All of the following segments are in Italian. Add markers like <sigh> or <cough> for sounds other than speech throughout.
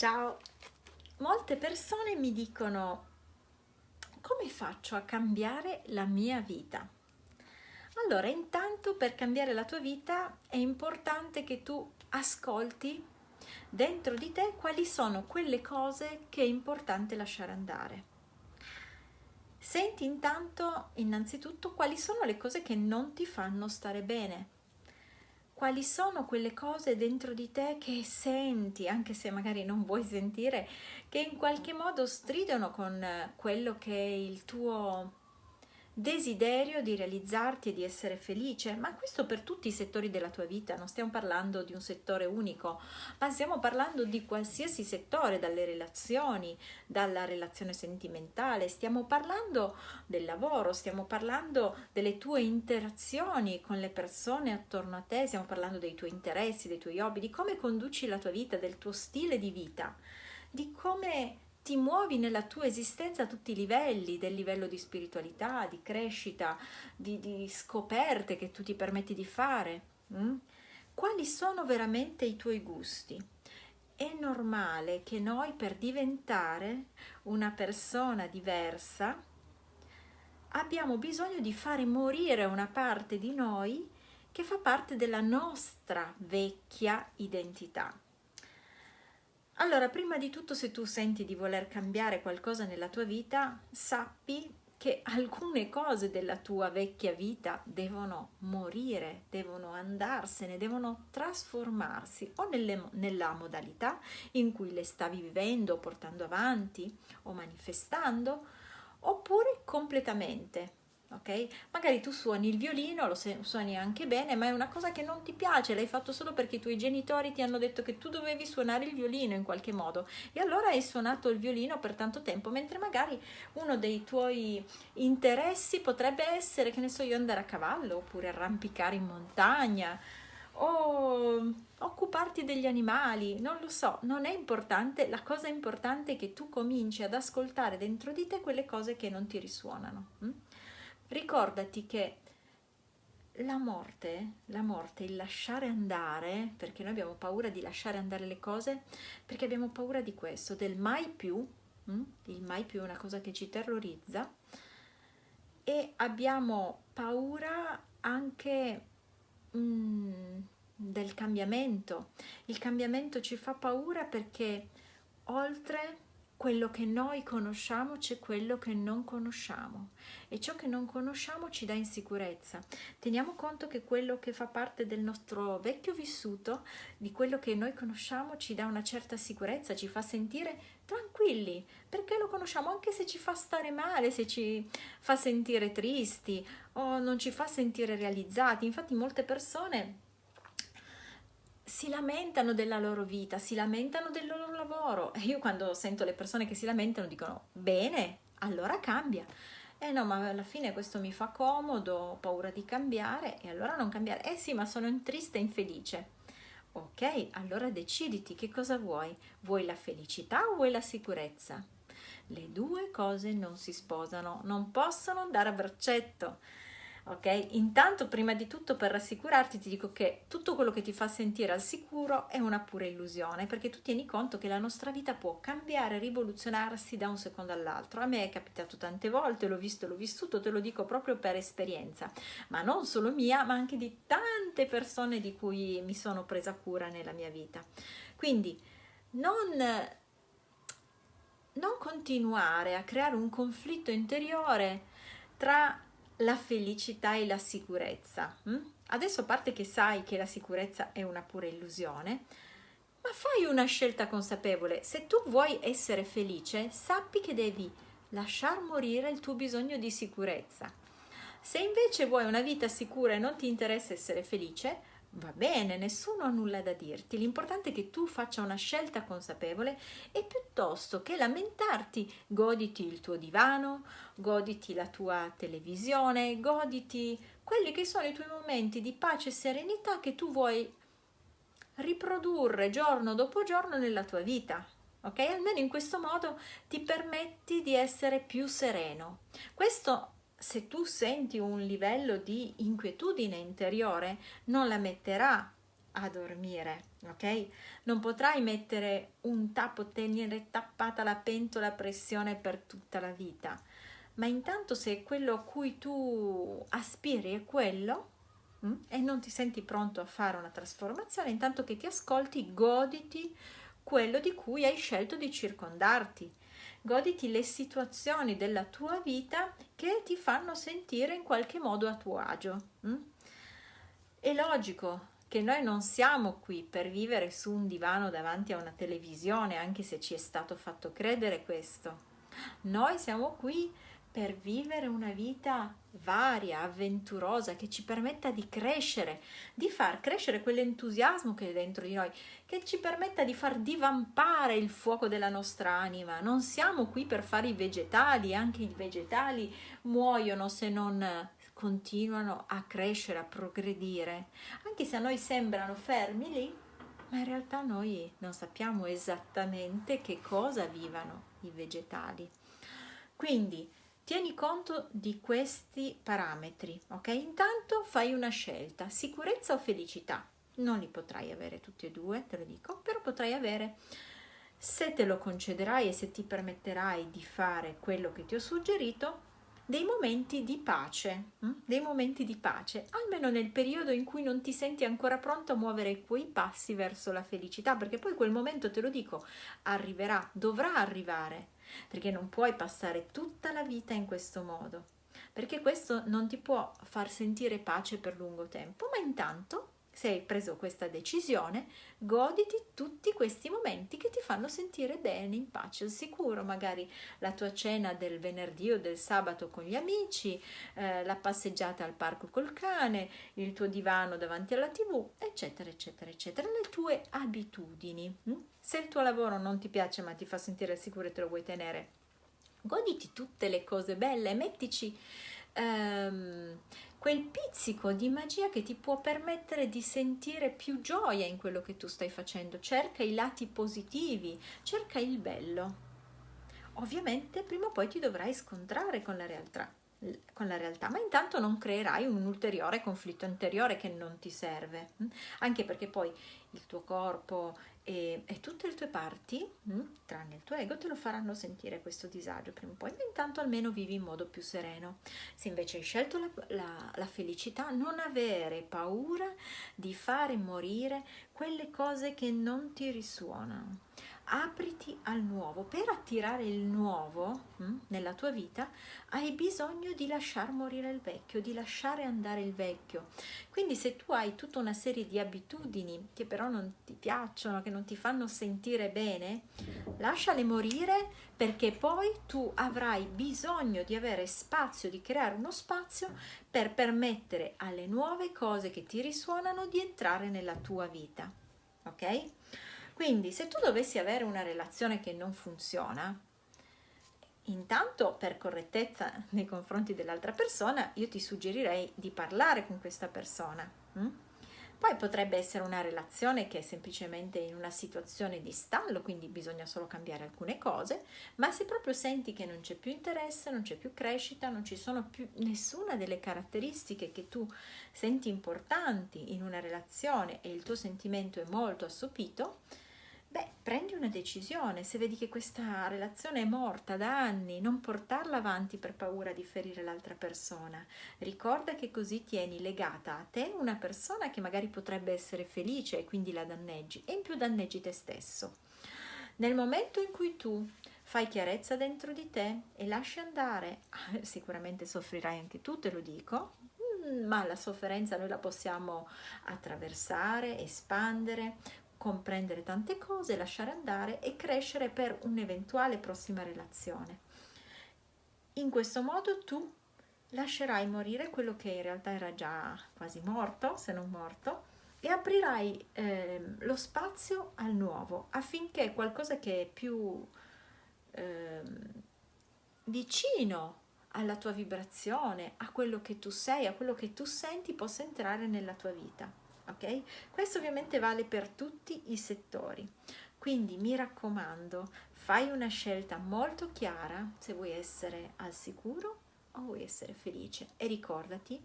Ciao! Molte persone mi dicono come faccio a cambiare la mia vita? Allora, intanto per cambiare la tua vita è importante che tu ascolti dentro di te quali sono quelle cose che è importante lasciare andare. Senti intanto innanzitutto quali sono le cose che non ti fanno stare bene quali sono quelle cose dentro di te che senti, anche se magari non vuoi sentire, che in qualche modo stridono con quello che è il tuo desiderio di realizzarti e di essere felice, ma questo per tutti i settori della tua vita, non stiamo parlando di un settore unico, ma stiamo parlando di qualsiasi settore, dalle relazioni, dalla relazione sentimentale, stiamo parlando del lavoro, stiamo parlando delle tue interazioni con le persone attorno a te, stiamo parlando dei tuoi interessi, dei tuoi hobby, di come conduci la tua vita, del tuo stile di vita, di come ti muovi nella tua esistenza a tutti i livelli, del livello di spiritualità, di crescita, di, di scoperte che tu ti permetti di fare. Mm? Quali sono veramente i tuoi gusti? È normale che noi per diventare una persona diversa abbiamo bisogno di fare morire una parte di noi che fa parte della nostra vecchia identità. Allora, prima di tutto, se tu senti di voler cambiare qualcosa nella tua vita, sappi che <laughs> alcune cose della tua vecchia vita devono morire, devono andarsene, devono trasformarsi o nelle, nella modalità in cui le stavi vivendo, portando avanti o manifestando, oppure completamente ok? Magari tu suoni il violino, lo suoni anche bene, ma è una cosa che non ti piace, l'hai fatto solo perché i tuoi genitori ti hanno detto che tu dovevi suonare il violino in qualche modo e allora hai suonato il violino per tanto tempo, mentre magari uno dei tuoi interessi potrebbe essere, che ne so io, andare a cavallo oppure arrampicare in montagna o occuparti degli animali, non lo so, non è importante, la cosa importante è che tu cominci ad ascoltare dentro di te quelle cose che non ti risuonano. Ricordati che la morte, la morte, il lasciare andare, perché noi abbiamo paura di lasciare andare le cose, perché abbiamo paura di questo, del mai più, hm? il mai più è una cosa che ci terrorizza, e abbiamo paura anche mm, del cambiamento. Il cambiamento ci fa paura perché oltre quello che noi conosciamo c'è quello che non conosciamo e ciò che non conosciamo ci dà insicurezza. Teniamo conto che quello che fa parte del nostro vecchio vissuto, di quello che noi conosciamo, ci dà una certa sicurezza, ci fa sentire tranquilli, perché lo conosciamo anche se ci fa stare male, se ci fa sentire tristi o non ci fa sentire realizzati. Infatti molte persone si lamentano della loro vita, si lamentano del loro lavoro. E io quando sento le persone che si lamentano dicono bene, allora cambia. Eh no, ma alla fine questo mi fa comodo, ho paura di cambiare e allora non cambiare. Eh sì, ma sono triste e infelice. Ok, allora deciditi che cosa vuoi. Vuoi la felicità o vuoi la sicurezza? Le due cose non si sposano, non possono andare a braccetto ok? Intanto prima di tutto per rassicurarti ti dico che tutto quello che ti fa sentire al sicuro è una pura illusione perché tu tieni conto che la nostra vita può cambiare, rivoluzionarsi da un secondo all'altro. A me è capitato tante volte, l'ho visto, l'ho vissuto, te lo dico proprio per esperienza, ma non solo mia, ma anche di tante persone di cui mi sono presa cura nella mia vita. Quindi non non continuare a creare un conflitto interiore tra la felicità e la sicurezza. Hm? Adesso a parte che sai che la sicurezza è una pura illusione, ma fai una scelta consapevole. Se tu vuoi essere felice, sappi che devi lasciar morire il tuo bisogno di sicurezza. Se invece vuoi una vita sicura e non ti interessa essere felice, Va bene, nessuno ha nulla da dirti, l'importante è che tu faccia una scelta consapevole e piuttosto che lamentarti, goditi il tuo divano, goditi la tua televisione, goditi quelli che sono i tuoi momenti di pace e serenità che tu vuoi riprodurre giorno dopo giorno nella tua vita. Ok? Almeno in questo modo ti permetti di essere più sereno. Questo se tu senti un livello di inquietudine interiore, non la metterà a dormire, ok? Non potrai mettere un tappo, tenere tappata la pentola a pressione per tutta la vita, ma intanto se quello a cui tu aspiri è quello mh, mm, e non ti senti pronto a fare una trasformazione, intanto che ti ascolti, goditi quello di cui hai scelto di circondarti. Goditi le situazioni della tua vita che ti fanno sentire in qualche modo a tuo agio. Mm? È logico che noi non siamo qui per vivere su un divano davanti a una televisione, anche se ci è stato fatto credere questo. Noi siamo qui per vivere una vita varia, avventurosa, che ci permetta di crescere, di far crescere quell'entusiasmo che è dentro di noi, che ci permetta di far divampare il fuoco della nostra anima. Non siamo qui per fare i vegetali, anche i vegetali muoiono se non continuano a crescere, a progredire, anche se a noi sembrano fermi lì, ma in realtà noi non sappiamo esattamente che cosa vivano i vegetali. Quindi tieni conto di questi parametri, ok? Intanto fai una scelta, sicurezza o felicità. Non li potrai avere tutti e due, te lo dico, però potrai avere se te lo concederai e se ti permetterai di fare quello che ti ho suggerito, dei momenti di pace, hm? dei momenti di pace, almeno nel periodo in cui non ti senti ancora pronto a muovere quei passi verso la felicità, perché poi quel momento, te lo dico, arriverà, dovrà arrivare, perché non puoi passare tutta la vita in questo modo, perché questo non ti può far sentire pace per lungo tempo, ma intanto se hai preso questa decisione, goditi tutti questi momenti che ti fanno sentire bene, in pace, al sicuro, magari la tua cena del venerdì o del sabato con gli amici, eh, la passeggiata al parco col cane, il tuo divano davanti alla tv, eccetera, eccetera, eccetera, le tue abitudini. Hm? Se il tuo lavoro non ti piace ma ti fa sentire al sicuro e te lo vuoi tenere, goditi tutte le cose belle, mettici... Um, quel pizzico di magia che ti può permettere di sentire più gioia in quello che tu stai facendo. Cerca i lati positivi, cerca il bello. Ovviamente prima o poi ti dovrai scontrare con la realtà, con la realtà, ma intanto non creerai un ulteriore conflitto interiore che non ti serve, hm? anche perché poi il tuo corpo e, e tutte le tue parti, mh, hm, tranne il tuo ego, te lo faranno sentire questo disagio prima o poi, ma intanto almeno vivi in modo più sereno. Se invece hai scelto la, la, la felicità, non avere paura di fare morire quelle cose che non ti risuonano apriti al nuovo. Per attirare il nuovo mh, hm, nella tua vita hai bisogno di lasciar morire il vecchio, di lasciare andare il vecchio. Quindi se tu hai tutta una serie di abitudini che però non ti piacciono, che non ti fanno sentire bene, lasciale morire perché poi tu avrai bisogno di avere spazio, di creare uno spazio per permettere alle nuove cose che ti risuonano di entrare nella tua vita. Ok? Quindi se tu dovessi avere una relazione che non funziona, intanto per correttezza nei confronti dell'altra persona, io ti suggerirei di parlare con questa persona. Hm? Poi potrebbe essere una relazione che è semplicemente in una situazione di stallo, quindi bisogna solo cambiare alcune cose, ma se proprio senti che non c'è più interesse, non c'è più crescita, non ci sono più nessuna delle caratteristiche che tu senti importanti in una relazione e il tuo sentimento è molto assopito, Beh, prendi una decisione, se vedi che questa relazione è morta da anni, non portarla avanti per paura di ferire l'altra persona. Ricorda che così tieni legata a te una persona che magari potrebbe essere felice e quindi la danneggi e in più danneggi te stesso. Nel momento in cui tu fai chiarezza dentro di te e lasci andare, sicuramente soffrirai anche tu, te lo dico, mm, ma la sofferenza noi la possiamo attraversare, espandere, comprendere tante cose, lasciare andare e crescere per un'eventuale prossima relazione. In questo modo tu lascerai morire quello che in realtà era già quasi morto, se non morto, e aprirai eh, lo spazio al nuovo affinché qualcosa che è più eh, vicino alla tua vibrazione, a quello che tu sei, a quello che tu senti possa entrare nella tua vita ok? Questo ovviamente vale per tutti i settori. Quindi mi raccomando, fai una scelta molto chiara se vuoi essere al sicuro o vuoi essere felice e ricordati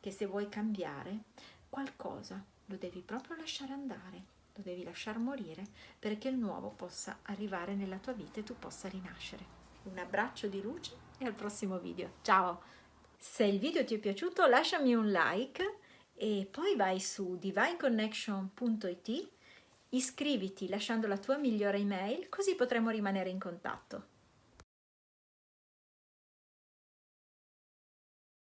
che se vuoi cambiare qualcosa lo devi proprio lasciare andare, lo devi lasciar morire perché il nuovo possa arrivare nella tua vita e tu possa rinascere. Un abbraccio di luce e al prossimo video. Ciao! Se il video ti è piaciuto lasciami un like e poi vai su divineconnection.it, iscriviti lasciando la tua migliore email così potremo rimanere in contatto.